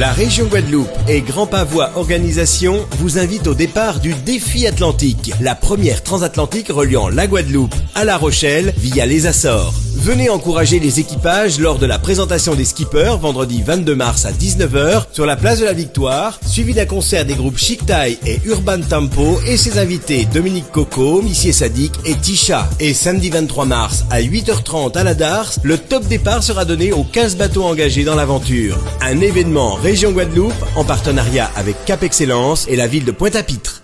La région Guadeloupe et Grand Pavois Organisation vous invitent au départ du Défi Atlantique, la première transatlantique reliant la Guadeloupe à La Rochelle via les Açores. Venez encourager les équipages lors de la présentation des skippers vendredi 22 mars à 19h sur la place de la Victoire, suivi d'un concert des groupes Chic Tai et Urban Tempo et ses invités Dominique Coco, Missier Sadik et Tisha. Et samedi 23 mars à 8h30 à la Dars, le top départ sera donné aux 15 bateaux engagés dans l'aventure. Région Guadeloupe en partenariat avec Cap Excellence et la ville de Pointe-à-Pitre.